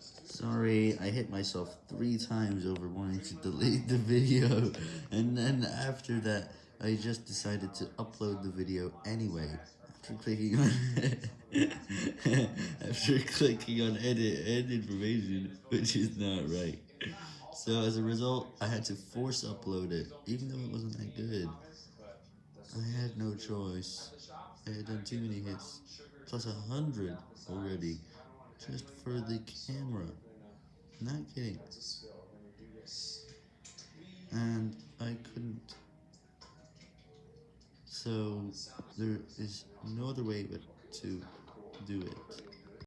Sorry, I hit myself three times over wanting to delete the video, and then after that, I just decided to upload the video anyway, after clicking on, after clicking on edit and information, which is not right. So as a result, I had to force upload it, even though it wasn't that good. I had no choice. I had done too many hits, plus a hundred already, just for the camera. Not kidding. And I couldn't. So there is no other way but to do it.